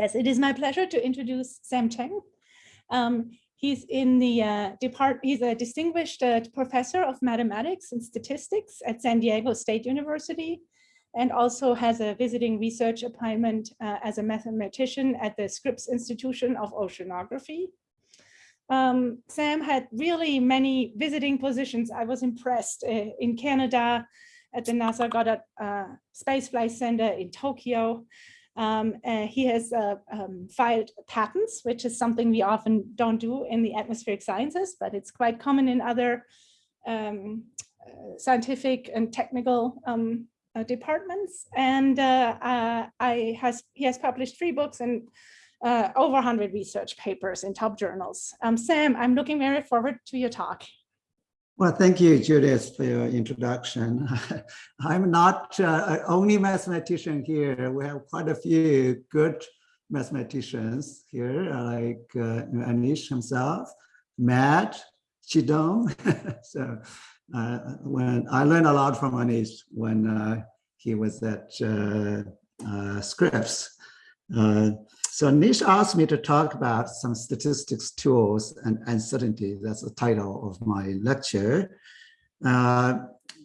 Yes, it is my pleasure to introduce Sam Shen. Um, he's in the uh. He's a distinguished uh, professor of mathematics and statistics at San Diego State University, and also has a visiting research appointment uh, as a mathematician at the Scripps Institution of Oceanography. Um, Sam had really many visiting positions. I was impressed uh, in Canada, at the NASA Goddard uh, Space Flight Center in Tokyo. Um, uh, he has uh, um, filed patents, which is something we often don't do in the atmospheric sciences, but it's quite common in other um, uh, scientific and technical um, uh, departments. And uh, I has he has published three books and over 100 research papers in top journals. Um, Sam, I'm looking very forward to your talk. Well, thank you, Judith, for your introduction. I'm not uh, only mathematician here. We have quite a few good mathematicians here, like uh, Anish himself, Matt, Chidong. so uh, when I learned a lot from Anish when uh, he was at uh, uh, Scripps. So Nish asked me to talk about some statistics tools and uncertainty. That's the title of my lecture. Uh,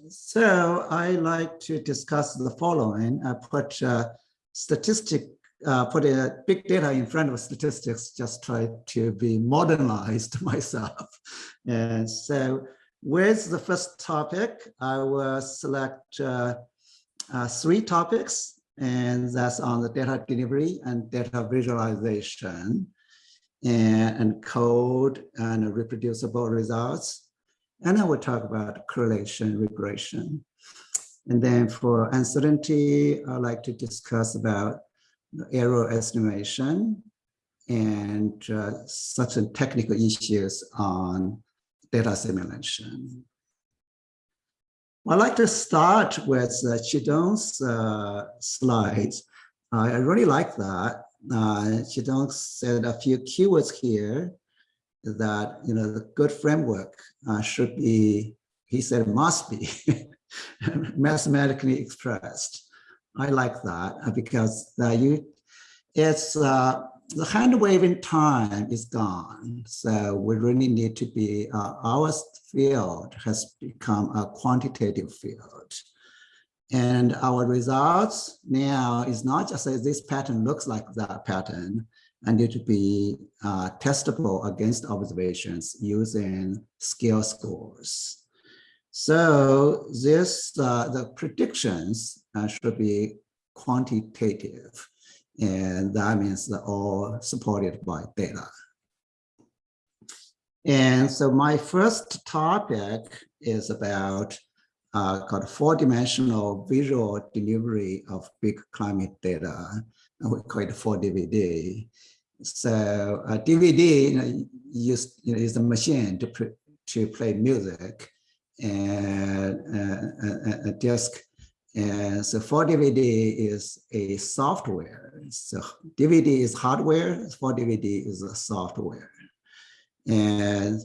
so I like to discuss the following. I put uh, statistic, uh, put a big data in front of statistics, just try to be modernized myself. And so with the first topic, I will select uh, uh, three topics and that's on the data delivery and data visualization and, and code and reproducible results. And then we'll talk about correlation regression. And then for uncertainty, I'd like to discuss about error estimation and uh, certain technical issues on data simulation. I'd like to start with uh, Chidong's uh, slides. I really like that. Uh, Chidong said a few keywords here that, you know, the good framework uh, should be, he said must be mathematically expressed. I like that uh, because uh, you, it's uh, the hand waving time is gone. So we really need to be, uh, our field has become a quantitative field. And our results now is not just as this pattern looks like that pattern, and need to be uh, testable against observations using skill scores. So this, uh, the predictions uh, should be quantitative. And that means they're all supported by data. And so my first topic is about uh, called four-dimensional visual delivery of big climate data. We call it 4DVD. So a DVD you know, you know, is a machine to, to play music and uh, a, a disc and so 4DVD is a software. So DVD is hardware, 4DVD is a software. And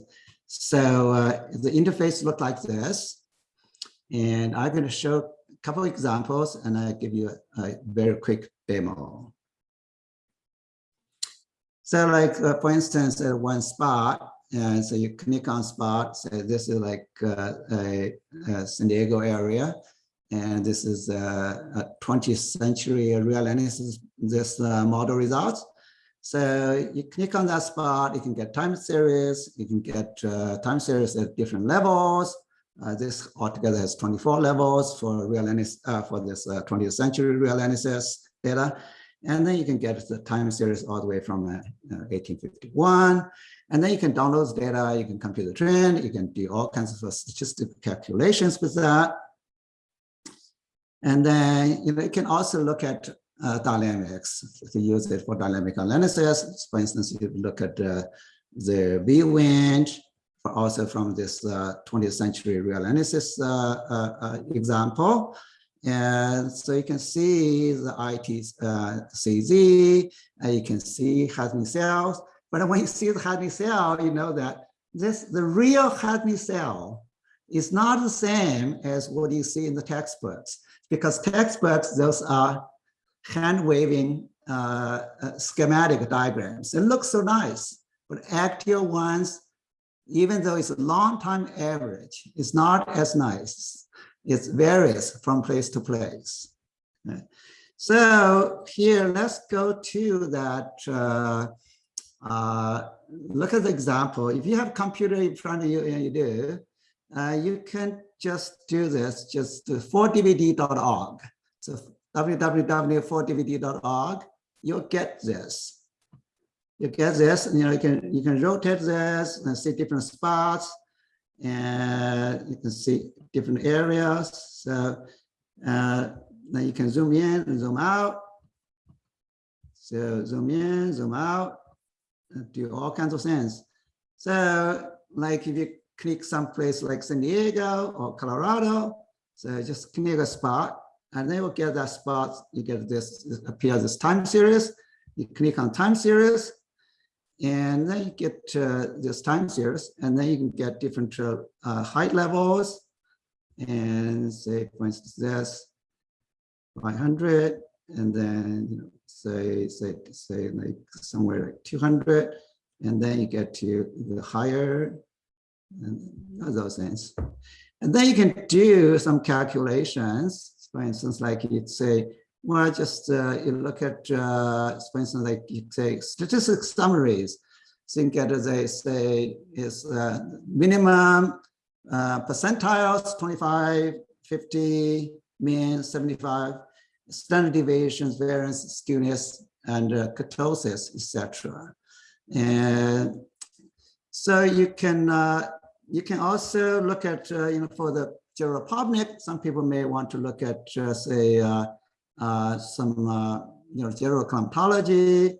so uh, the interface looked like this. And I'm going to show a couple examples and I give you a, a, very quick demo. So like, uh, for instance, at one spot, and so you click on spot, so this is like uh, a, a San Diego area. And this is a, a 20th century reanalysis, this uh, model results. So you click on that spot, you can get time series, you can get uh, time series at different levels. Uh, this altogether has 24 levels for reanalysis, uh, for this 20th uh, century reanalysis data. And then you can get the time series all the way from 1851. Uh, and then you can download data, you can compute the trend, you can do all kinds of statistical calculations with that. And then you, know, you can also look at uh, dynamics to use it for dynamic analysis. For instance, you look at uh, the V wind, also from this uh, 20th century reanalysis uh, uh, uh, example. And so you can see the ITCZ, and you can see Hadley cells. But when you see the Hadley cell, you know that this the real Hadley cell is not the same as what you see in the textbooks because textbooks, those are hand waving uh, uh, schematic diagrams. It looks so nice, but actual ones, even though it's a long time average, it's not as nice. It varies from place to place. So here, let's go to that. Uh, uh, look at the example. If you have computer in front of you and you do, uh, you can just do this, just 4dvd.org. So www.4dvd.org, you'll get this. You get this, and you know, you can you can rotate this and see different spots, and you can see different areas. So uh, then you can zoom in and zoom out. So zoom in, zoom out, do all kinds of things. So like if you click someplace like San Diego or Colorado, so just click a spot and then you get that spot, you get this, this appears this time series. You click on time series and then you get uh, this time series and then you can get different uh, uh, height levels. And say, for instance, this 500 and then you know, say say say like somewhere like 200 and then you get to the higher those things. And then you can do some calculations. For instance like you'd say well just uh, you look at uh, for instance like you say statistic summaries. Think as they say is uh, minimum uh, percentiles 25 50 mean 75 standard deviations, variance, skewness, and uh, kurtosis, etc. And so you can uh, you can also look at uh, you know for the Geropopnik, some people may want to look at just a uh, uh, some uh, you know gerochromatology,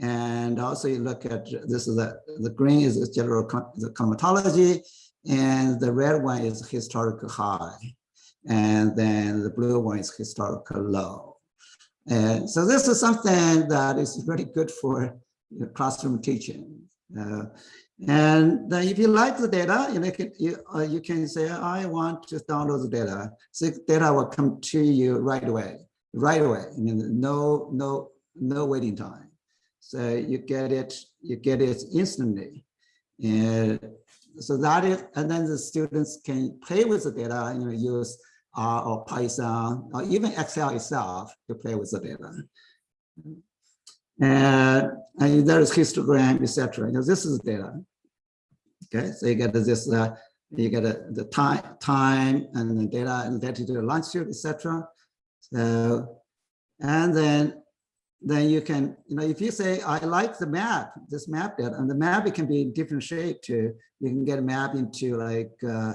and also you look at this is the the green is general the climatology, and the red one is historical high and then the blue one is historical low. And so this is something that is really good for classroom teaching. Uh, and then if you like the data, you, know, you, uh, you can say, I want to download the data. So data will come to you right away, right away. I mean, no, no, no waiting time. So you get it, you get it instantly. And so that is, and then the students can play with the data, you know, use R or Python or even Excel itself to play with the data. And, and there is histogram, etc. Know, this is data. Okay, so you get this, uh, you get the time, time and the data and latitude, longitude, etc. So, and then then you can, you know, if you say, I like the map, this map data, and the map, it can be different shape too. You can get a map into like uh,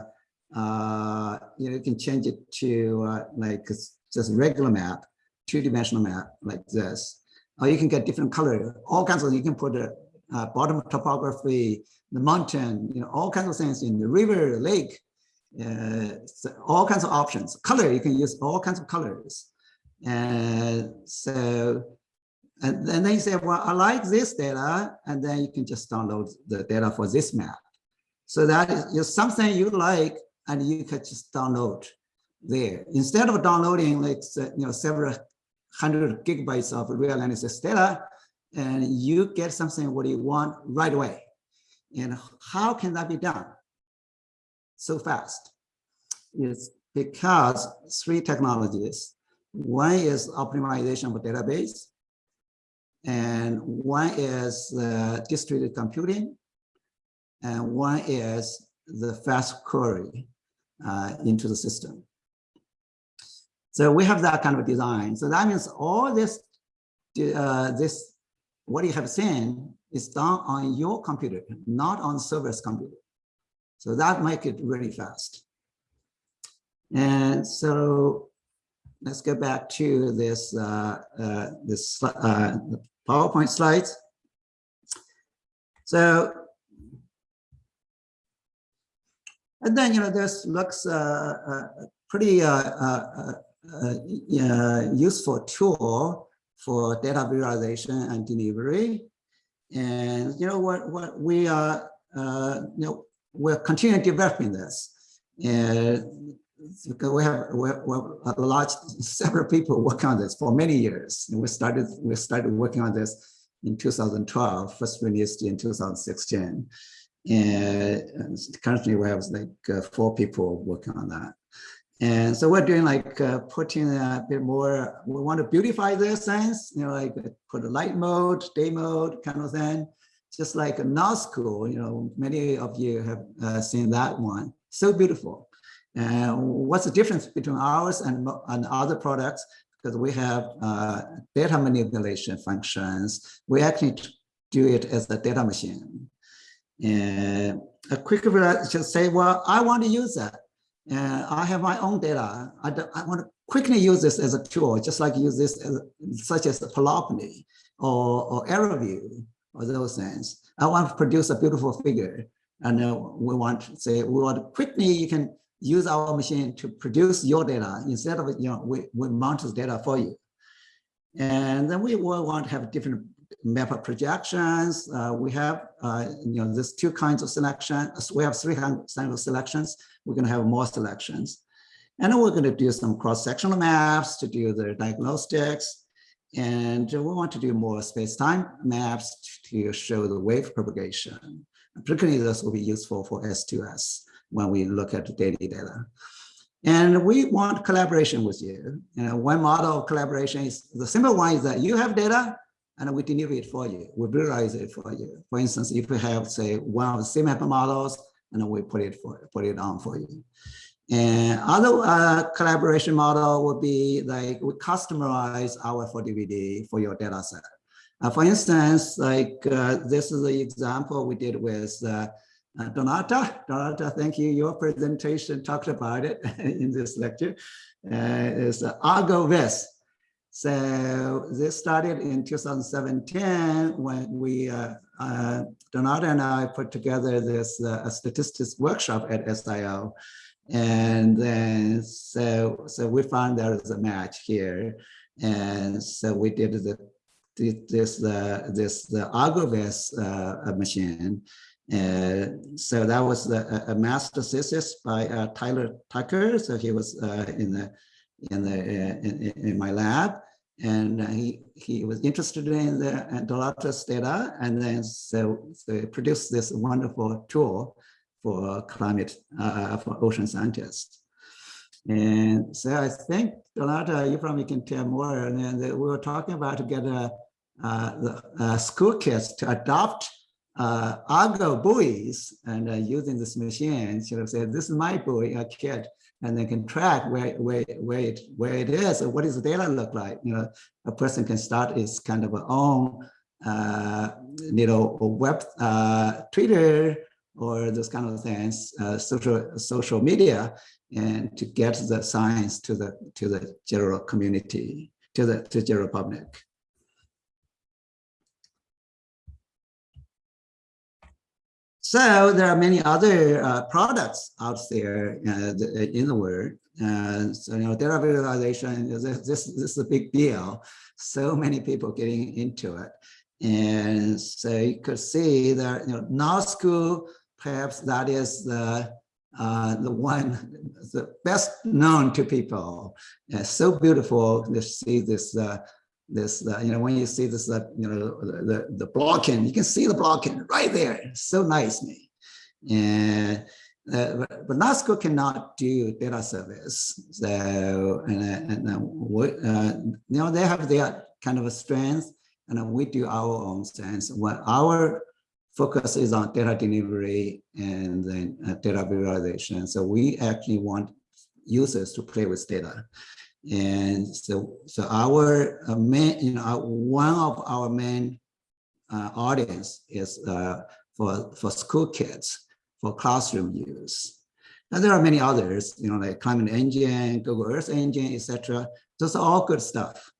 uh, you know, you can change it to uh, like just regular map, two-dimensional map like this. Or you can get different color, all kinds of, you can put a uh, bottom topography, the mountain, you know, all kinds of things in the river, lake, uh, so all kinds of options. Color, you can use all kinds of colors. And so, and, and then you say, well, I like this data, and then you can just download the data for this map. So that is something you like, and you can just download there. Instead of downloading like you know several hundred gigabytes of reanalysis data, and you get something what you want right away. And how can that be done so fast? It's because three technologies. One is optimization of database, and one is uh, distributed computing, and one is the fast query uh, into the system. So we have that kind of design. So that means all this, uh, this, what you have seen is done on your computer, not on server's computer. So that make it really fast. And so let's go back to this uh, uh, this uh, PowerPoint slides. So And then, you know, this looks uh, uh, pretty uh, uh, uh, useful tool for data visualization and delivery. And, you know, what, what we are, you know, we're continuing developing this. And because we have, we have, we have a lot, several people working on this for many years. And we started, we started working on this in 2012, first released in 2016. And currently we have like uh, four people working on that. And so we're doing like uh, putting a bit more, we want to beautify the sense, you know, like put a light mode, day mode kind of thing. Just like a Nullschool, you know, many of you have uh, seen that one. So beautiful. And what's the difference between ours and, and other products? Because we have uh, data manipulation functions. We actually do it as a data machine. And a quick just say, well, I want to use that. And I have my own data. I, I want to quickly use this as a tool, just like use this as, such as Panoply or, or AeroView or those things. I want to produce a beautiful figure. And uh, we want to say, we want to quickly, you can use our machine to produce your data instead of, you know, we, we mount the data for you. And then we will want to have different map projections. Uh, we have, uh, you know, there's two kinds of selection. We have three kinds of selections. We're going to have more selections. And we're going to do some cross-sectional maps to do the diagnostics. And we want to do more space-time maps to show the wave propagation. Particularly, this will be useful for S2S when we look at the daily data. And we want collaboration with you. You know, one model of collaboration is the simple one is that you have data and we deliver it for you. We visualize it for you. For instance, if we have, say, one of the CMIP models, and we put it for put it on for you. And other uh, collaboration model would be like we customize our 4DVD for your data set. Uh, for instance, like uh, this is the example we did with uh, uh, Donata. Donata, thank you. Your presentation talked about it in this lecture. Uh, is ArgoVis. So this started in 2017 when we, uh, uh, Donata and I put together this uh, statistics workshop at SIO. And then so, so we found there is a match here. And so we did the this the this the ArgoVis uh, machine. Uh, so that was the, a master thesis by uh, Tyler Tucker. So he was uh, in the in the in, in, my lab, and he he was interested in the Dolores data, and then so, so produced this wonderful tool for climate uh, for ocean scientists. And so I think Donata, you probably can tell more. And then we were talking about to get a, uh, the uh, school kids to adopt uh, Argo buoys and uh, using this machine, you know, say, this is my buoy, a kid, and they can track where, where, where, it, where it is, or what does the data look like? You know, a person can start his kind of own, uh, you know, web, uh, Twitter, or those kind of things, uh, social social media, and to get the science to the to the general community, to the to general public. So there are many other uh, products out there uh, in the world. Uh, so, you know, data visualization, this, this, this is a big deal. So many people getting into it. And so you could see that, you know, Nullschool, perhaps that is the, uh, the one, the best known to people. It's so beautiful to see this uh, this, uh, you know, when you see this, uh, you know, the, the blocking, you can see the blocking right there. So nice, me. And uh, but, but NASCO cannot do data service. So, and, uh, and uh, we, uh, you know, they have their kind of a strength and we do our own strengths. What our focus is on data delivery and then data visualization. So we actually want users to play with data. And so, so our uh, main, you know, one of our main uh, audience is uh, for, for school kids, for classroom use. And there are many others, you know, like Climate Engine, Google Earth Engine, etc. Those are all good stuff.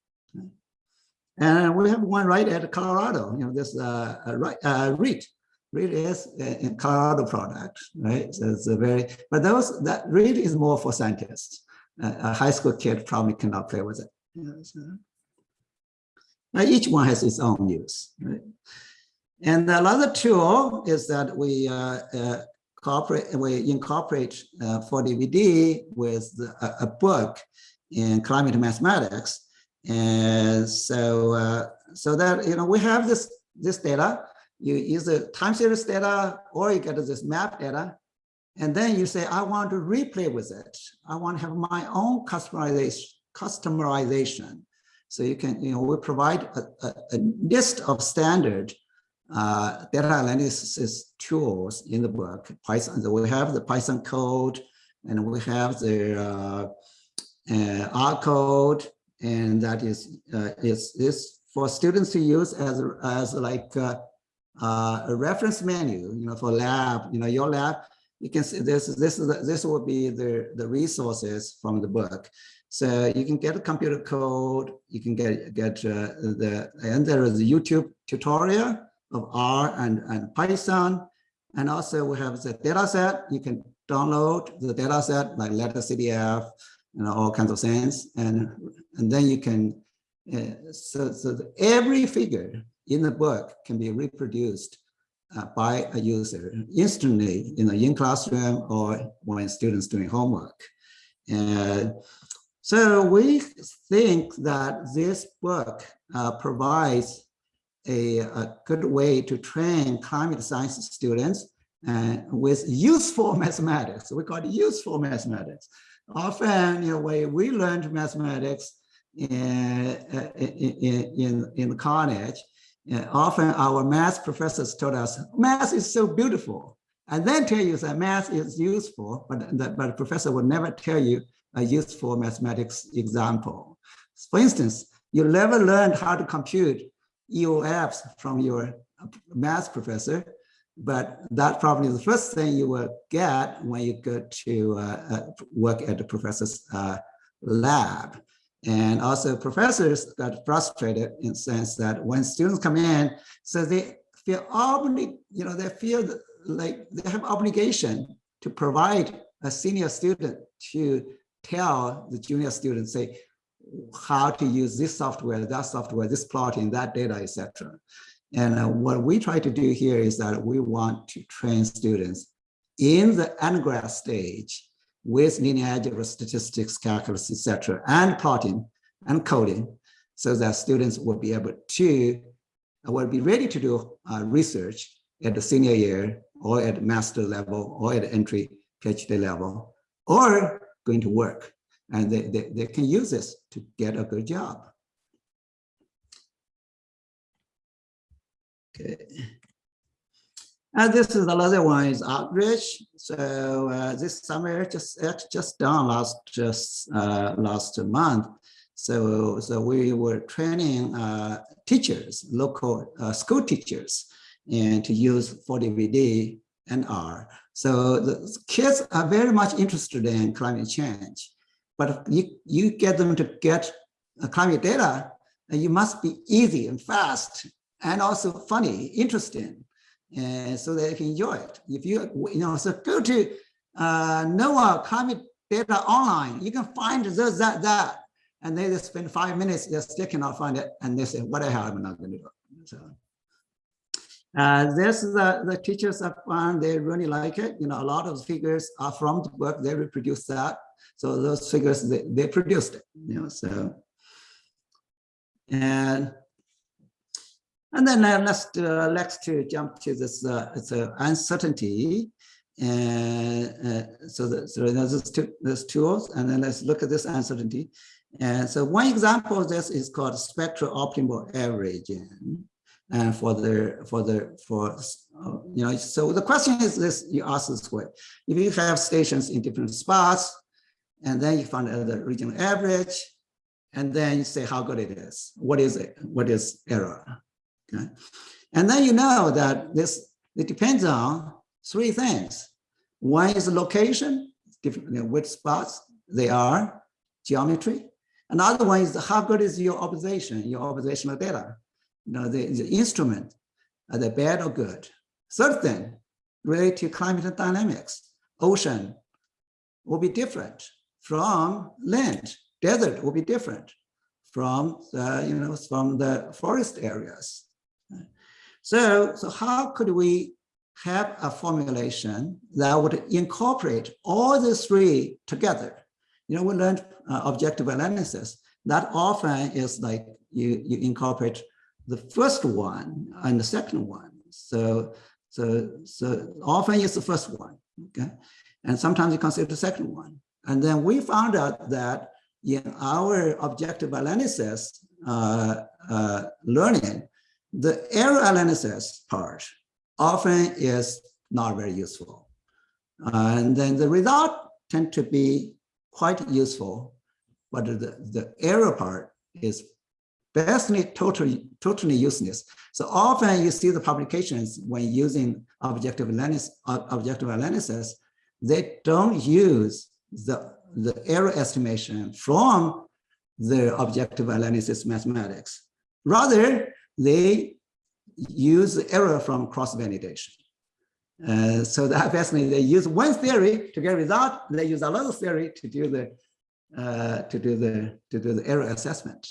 And we have one right at Colorado, you know, this uh, right, uh, REAT. REAT is a Colorado product, right? So it's a very, but those, that REAT is more for scientists a high school kid probably cannot play with it. so. each one has its own use, right? And another tool is that we uh, uh, corporate, we incorporate uh, 4DVD with the, a, a, book in climate mathematics. And so, uh, so that, you know, we have this, this data, you use the time series data, or you get this map data, and then you say, I want to replay with it. I want to have my own customization. customization. So you can, you know, we provide a, a, a list of standard uh, data analysis tools in the book. Python, So we have the Python code, and we have the uh, uh, R code, and that is uh, is is for students to use as as like uh, uh, a reference menu, you know, for lab. You know, your lab, you can see this. This is this will be the the resources from the book. So you can get a computer code. You can get get the and there is a YouTube tutorial of R and, and Python. And also we have the data set. You can download the data set like netCDF and all kinds of things. And, and then you can, uh, so, so every figure in the book can be reproduced uh, by a user instantly in the in classroom or when students doing homework. And so we think that this book uh, provides a, a good way to train climate science students uh, with useful mathematics. We call it useful mathematics. Often, you know, when we learned mathematics in, in, in, in college, uh, often our math professors told us, math is so beautiful. And then tell you that math is useful, but the, but the professor would never tell you a useful mathematics example. For instance, you never learned how to compute EOFs from your math professor, but that probably is the first thing you will get when you go to uh, uh, work at the professor's uh, lab. And also professors got frustrated in the sense that when students come in, so they feel obli you know, they feel like they have obligation to provide a senior student to tell the junior student, say, how to use this software, that software, this plotting, that data, etc. And uh, what we try to do here is that we want to train students in the undergrad stage with linear algebra, statistics, calculus, etc., and plotting and coding, so that students will be able to, uh, will be ready to do uh, research at the senior year or at master level or at entry PhD level, or going to work and they, they, they can use this to get a good job. Okay. And this is another one is outreach. So uh, this summer just just done last just uh, last month. So so we were training uh, teachers, local uh, school teachers, and to use 4DVD and R. So the kids are very much interested in climate change. But you, you get them to get climate data, you must be easy and fast and also funny, interesting, and so they can enjoy it. If you, you know, so go to uh, NOAA climate data online, you can find this, that, that, and they just spend five minutes, they still cannot find it, and they say, what the hell am I not going to do? So, uh, this is the, the teachers have found, they really like it. You know, a lot of figures are from the book, they reproduce that. So those figures, they, they produced it, you know, so. And and then uh, let's uh, let's to jump to this uh, a uncertainty, and uh, so, the, so there's two there's tools, and then let's look at this uncertainty. And so one example of this is called spectral optimal averaging, and for the for the for uh, you know so the question is this you ask this way: if you have stations in different spots, and then you find the regional average, and then you say how good it is. What is it? What is error? Okay. And then you know that this it depends on three things. One is the location, different which spots they are, geometry. Another one is how good is your observation, your observational data. You know, the, the instrument, are they bad or good? Third thing, related to climate dynamics, ocean will be different from land. Desert will be different from the, you know, from the forest areas. So, so how could we have a formulation that would incorporate all the three together. You know, we learned uh, objective analysis. That often is like you, you incorporate the first one and the second one. So, so, so often it's the first one, okay? And sometimes you consider the second one. And then we found out that in our objective analysis uh, uh, learning, the error analysis part often is not very useful. and then the result tend to be quite useful, but the, the error part is basically totally, totally useless. So often you see the publications when using objective analysis, objective analysis, they don't use the, the error estimation from the objective analysis mathematics. Rather, they use error from cross-validation. Uh, so that basically they use one theory to get a result. They use another theory to do the uh, to do the to do the error assessment.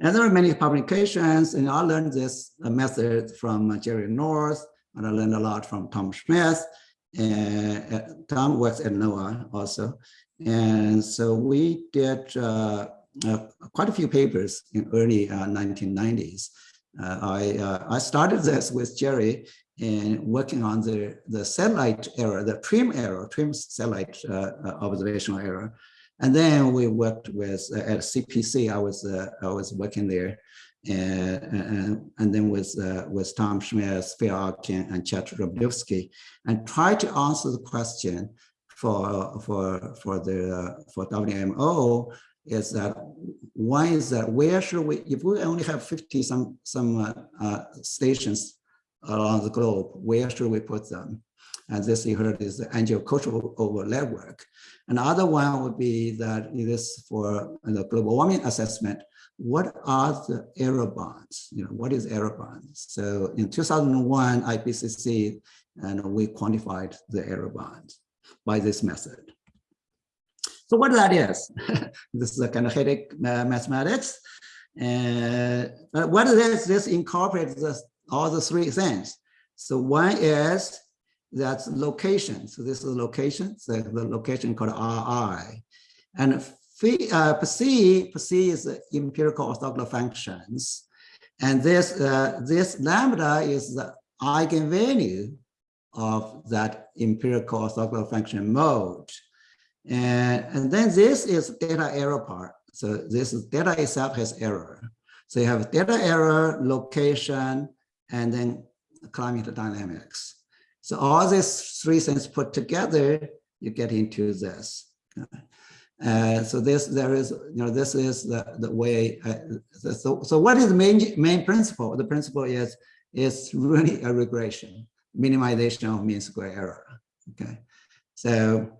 And there are many publications, and I learned this method from Jerry North, and I learned a lot from Tom Smith. And uh, Tom works at NOAA also. And so we did uh, uh, quite a few papers in early 1990s. Uh, uh, I, uh, I started this with Jerry and working on the, the satellite error, the TRMM error, TRMM satellite observational error. And then we worked with at CPC. I was I was working there, and and, then with uh, with Tom Smith, Phil Arkin, and Chet Ropelewski, and try to answer the question for for for the for WMO is that one is that? Where should we if we only have 50 some some uh, uh, stations around the globe where should we put them? And this you heard is the angiocultural over network. Another one would be that it is for the global warming assessment. What are the error bands you know what is error bands so in 2001 ipcc and we quantified the error bands by this method. So what that is, this is a kind of headache uh, mathematics. And uh, what is this incorporates this, all the three things. So one is that's location. So this is location, so the location called RI. And phi, uh, psi, psi is empirical orthogonal functions. And this, uh, this lambda is the eigenvalue of that empirical orthogonal function mode. And, and then this is data error part. So this is data itself has error. So you have data error, location, and then climate dynamics. So all these three things put together, you get into this. Uh, so this there is you know this is the the way uh, so so what is the main main principle the principle is is really a regression minimization of mean square error. Okay, so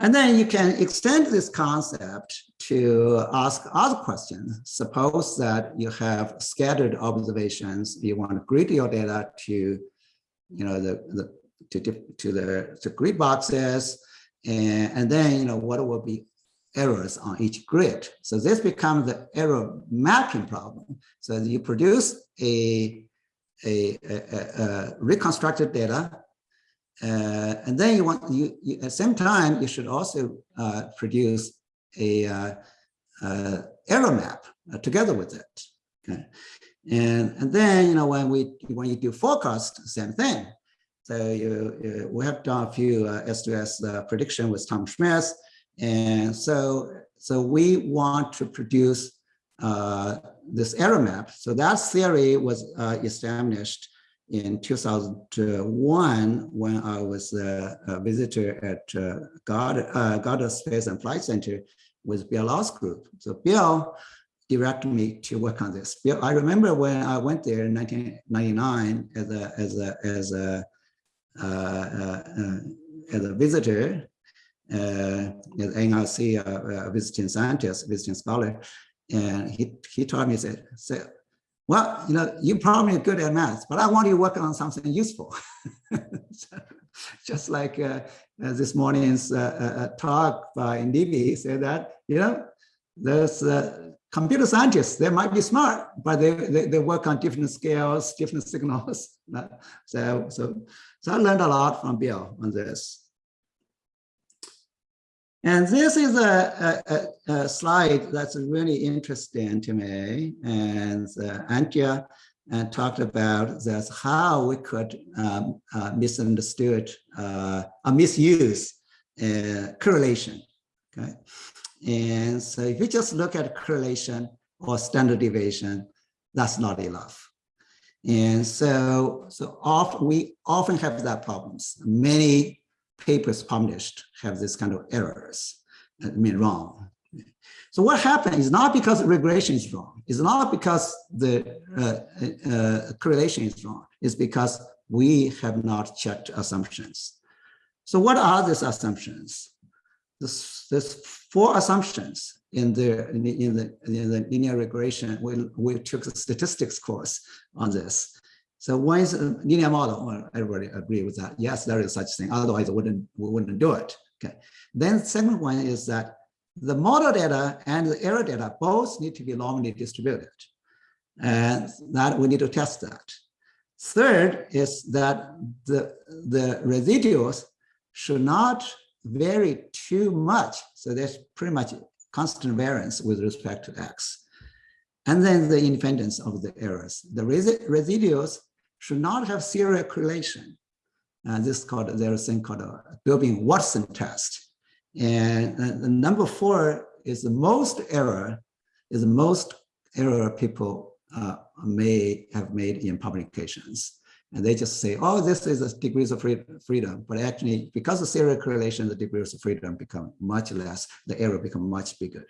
and then you can extend this concept to ask other questions. Suppose that you have scattered observations, you want to grid your data to, you know, the, the to, to the to grid boxes, and, and then you know what will be errors on each grid. So this becomes the error mapping problem. So you produce a a, a, a reconstructed data. Uh, and then you want, you, you, at the same time, you should also uh, produce a uh, uh error map uh, together with it. Okay. And, and then, you know, when we, when you do forecast, same thing. So you, you we have done a few uh, S2S prediction with Tom Smith. And so, so we want to produce uh, this error map. So that theory was uh, established in 2001 when I was a, a visitor at uh, Goddard, uh, Goddard Space and Flight Center with Bill Lau's group. So Bill directed me to work on this. Bill, I remember when I went there in 1999 as a as a as a uh, uh, uh as a visitor, uh, as NRC visiting scientist, visiting scholar, and he, he told me, said, well, you know, you probably good at math, but I want you to work on something useful. just like uh, uh, this morning's uh, uh, uh talk by Ndivi said that, you know, there's uh, computer scientists, they might be smart, but they, they, they work on different scales, different signals. so, so, so I learned a lot from Bill on this. And this is a, a, a, slide that's really interesting to me. And uh, Antje uh, talked about that's how we could um, uh, misunderstood uh, or misuse uh, correlation. Okay. And so if you just look at correlation or standard deviation, that's not enough. And so, so often we often have that problems. Many papers published have this kind of errors, I mean wrong. So what happened is not because regression is wrong. It's not because the uh, uh, correlation is wrong. It's because we have not checked assumptions. So what are these assumptions? This, there's four assumptions in the in the, in the, in the linear regression. We, we took a statistics course on this. So one is uh, a linear model. Well, everybody agree with that. Yes, there is such thing. Otherwise, we wouldn't we wouldn't do it. Okay. Then second one is that the model data and the error data both need to be normally distributed. And that we need to test that. Third is that the, the residuals should not vary too much. So there's pretty much constant variance with respect to X. And then the independence of the errors. The residuals should not have serial correlation. Uh, this is called, there's a thing called a Durbin-Watson test. And uh, number four is the most error, is the most error people uh, may have made in publications. And they just say, oh, this is a degrees of freedom. But actually, because of serial correlation, the degrees of freedom become much less, the error become much bigger.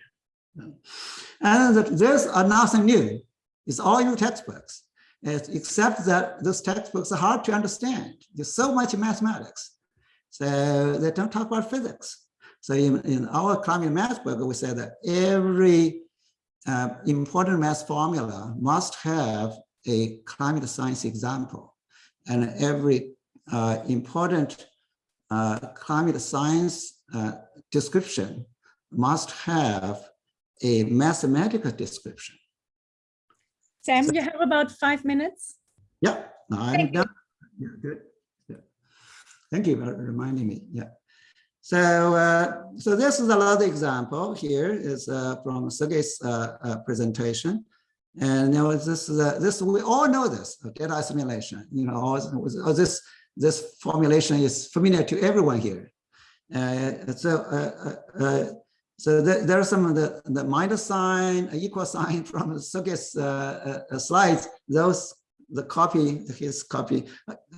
And there's nothing new. It's all your textbooks except that those textbooks are hard to understand. There's so much mathematics. So they don't talk about physics. So in, in our climate math book, we say that every uh, important math formula must have a climate science example. And every uh, important uh, climate science uh, description must have a mathematical description. Sam, you have about five minutes. Yeah, I'm done. Yeah, good. Yeah. Thank you for reminding me. Yeah. So, uh, so this is another example here is uh, from Sergey's uh, uh presentation. And you know, this is a, this we all know this data assimilation. You know, all this this formulation is familiar to everyone here. Uh, so uh, uh, so there, there are some of the, the minus sign, equal sign from Sergey's uh, uh, slides. Those the copy, his copy,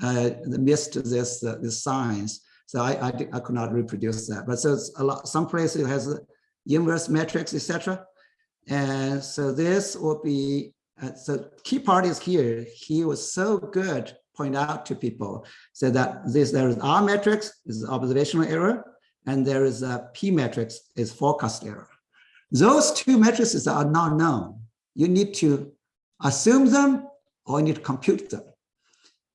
uh, missed this uh, signs. So I, I, I could not reproduce that. But so it's a lot. Some places it has inverse metrics, etc. And so this will be. Uh, so key part is here. He was so good point out to people so that this there is R matrix is observational error and there is a P matrix is forecast error. Those two matrices are not known. You need to assume them or you need to compute them.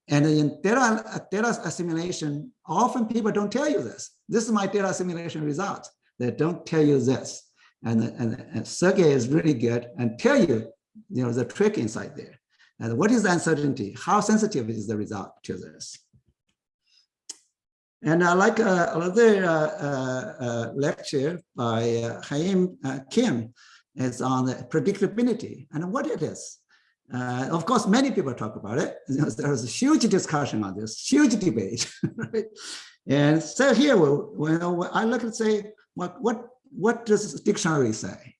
And in data, uh, data assimilation, often people don't tell you this. This is my data assimilation result. They don't tell you this. And, and, and Sergey is really good and tell you, you know, the trick inside there. And what is the uncertainty? How sensitive is the result to this? And I like uh, another uh, uh, uh, lecture by uh, Haim uh, Kim is on predictability and what it is. of course, many people talk about it. There's a huge discussion on this, huge debate. right? And so here, when I look and say, what, what, what does dictionary say?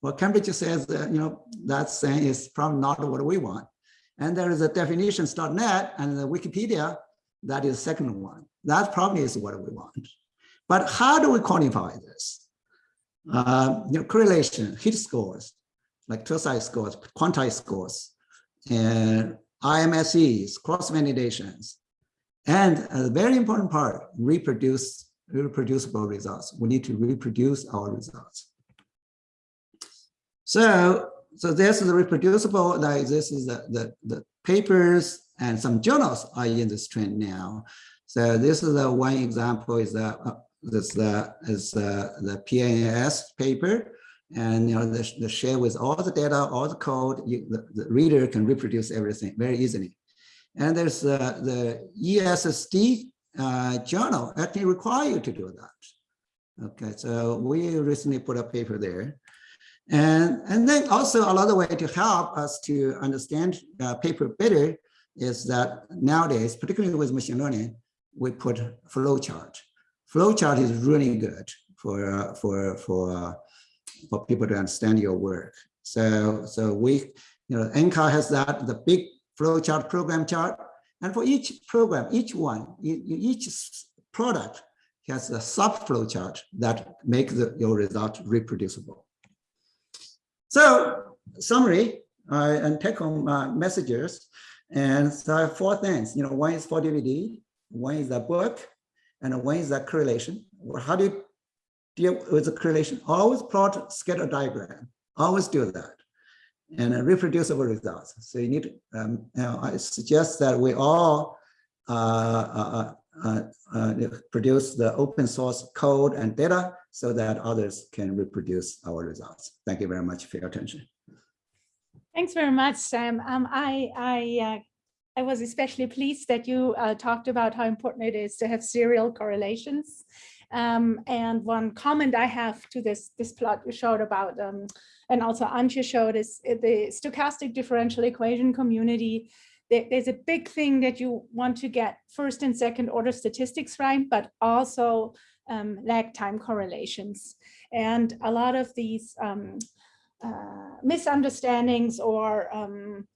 Well, Cambridge says that, you know, that saying is probably not what we want. And there is a definitions.net and the Wikipedia, that is the second one. That probably is what we want. But how do we quantify this? Uh, you know, correlation, hit scores, like two-side scores, quantized scores, and RMSEs, cross-validations, and a very important part, reproduce reproducible results. We need to reproduce our results. So, so this is reproducible, like this is the, the, the papers and some journals are in this trend now. So this is the one example is the uh, this is the the PNAS paper, And you know, the, the share with all the data, all the code, you, the, the reader can reproduce everything very easily. And there's uh, the ESSD uh, journal actually require you to do that. Okay, so we recently put a paper there. And, and then also another way to help us to understand uh, paper better is that nowadays, particularly with machine learning, we put flowchart. Flowchart is really good for uh, for for uh, for people to understand your work. So so we, you know, NCAR has that the big flowchart program chart, and for each program, each one, each product has a sub flowchart that makes your result reproducible. So summary uh, and take home uh, messages. And so I have four things, you know, one is 4DVD, one is a book, and one is a correlation. How do you deal with the correlation? Always plot scatter diagram, always do that. And reproducible results. So you need um, you know, I suggest that we all uh, uh, uh, uh, produce the open source code and data so that others can reproduce our results. Thank you very much for your attention. Thanks very much, Sam. Um, I, I, uh, I was especially pleased that you uh, talked about how important it is to have serial correlations. Um, and one comment I have to this, this plot you showed about, um, and also Antje showed is the stochastic differential equation community there's a big thing that you want to get first and second order statistics right, but also um, lag time correlations. And a lot of these um, misunderstandings or um,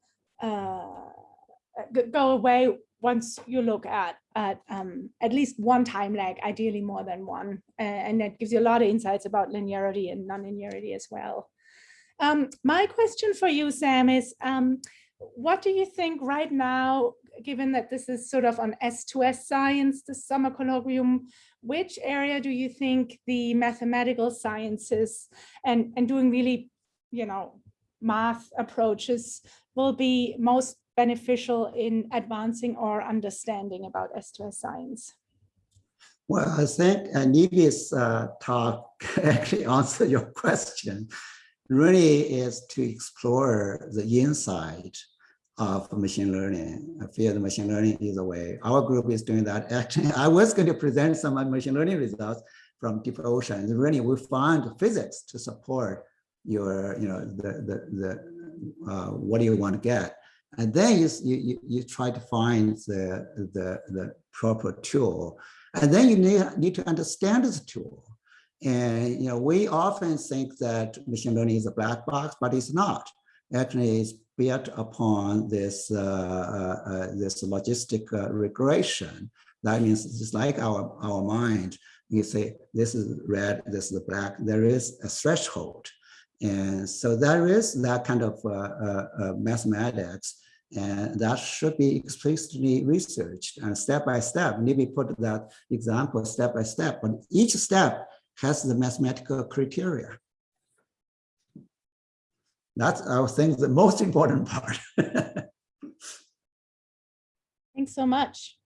uh, go away once you look at at um, at least one time lag, ideally more than one, uh, and that gives you a lot of insights about linearity and non-linearity as well. Um, my question for you, Sam, is um, what do you think right now, given that this is sort of on S2S science, the summer colloquium, which area do you think the mathematical sciences and, and doing really, you know, math approaches will be most beneficial in advancing our understanding about S2S science? Well, I think uh, Nivi's uh, talk actually answered your question really is to explore the inside of machine learning. I feel the machine learning is a way. Our group is doing that. Actually, I was going to present some machine learning results from deep ocean. Really, we found physics to support your, you know, the the the uh, what do you want to get, and then you you you try to find the the the proper tool, and then you need need to understand the tool. And you know, we often think that machine learning is a black box, but it's not. Actually, it's built upon this uh, uh, uh, this logistic regression. That means it's like our our mind. You say this is red, this is black. There is a threshold, and so there is that kind of uh, uh, uh, mathematics and that should be explicitly researched and step by step. Maybe put that example step by step, but each step has the mathematical criteria. That's, I think, the most important part. Thanks so much.